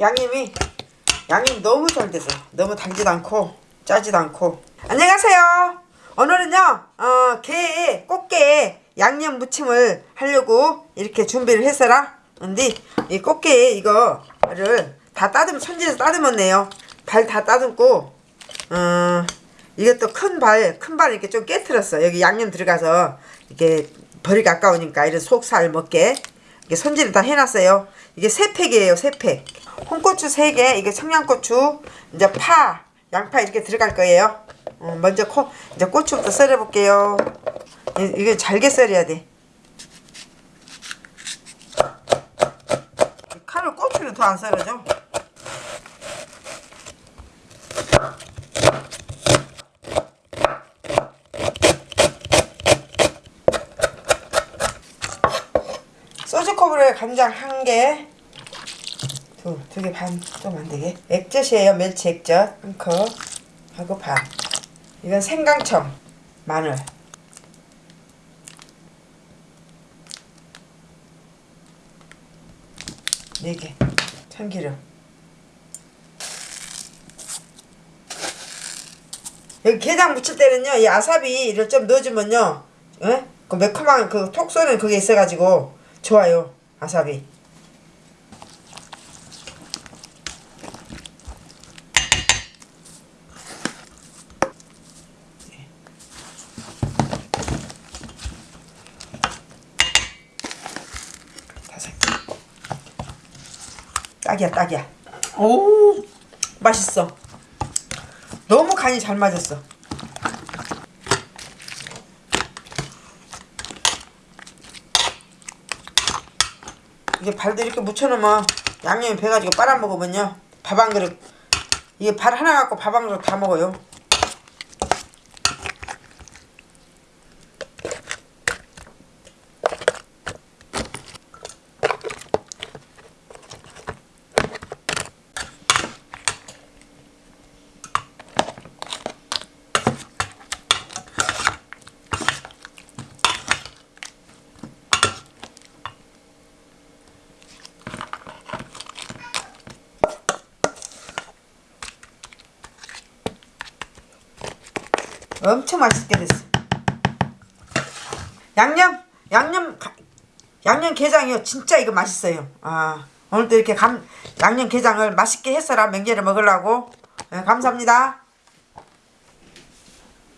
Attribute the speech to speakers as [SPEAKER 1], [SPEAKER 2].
[SPEAKER 1] 양념이 양념 너무 잘 돼서 너무 달지도 않고 짜지도 않고. 안녕하세요. 오늘은요 어, 게 꽃게 양념 무침을 하려고 이렇게 준비를 했어라. 근데 이 꽃게 이거를 다 따듬 손질해서 따듬었네요. 발 다 따듬고 어, 이것도 큰 발 큰 발 이렇게 좀 깨트렸어 여기 양념 들어가서 이게 버리기 아까우니까 이런 속살 먹게 이게 손질을 다 해놨어요. 이게 세 팩이에요 세팩. 홍고추 3개 이게 청양고추 이제 파 양파 이렇게 들어갈 거예요. 어, 먼저 코, 이제 고추부터 썰어 볼게요. 이게 잘게 썰어야 돼. 칼로 고추를 더안 썰어줘 소주컵으로 간장 한 개 두, 두 개 반 좀 안되게. 액젓이에요. 멸치 액젓. 한 컵. 하고 반 이건 생강청. 마늘. 네개. 참기름. 여기 게장 무칠 때는요 이 아사비를 좀 넣어주면요 에? 그 매콤한 그 톡 쏘는 그게 있어가지고 좋아요 아사비. 딱이야 딱이야. 오! 맛있어. 너무 간이 잘 맞았어 이게 발도 이렇게 묻혀놓으면 양념이 배가지고 빨아먹으면요. 밥 한 그릇. 이게 발 하나 갖고 밥 한 그릇 다 먹어요 엄청 맛있게 됐어. 양념 양념 가- 양념 게장이요. 진짜 이거 맛있어요. 아 오늘도 이렇게 감, 양념 게장을 맛있게 했어라. 명절에 먹으려고. 네, 감사합니다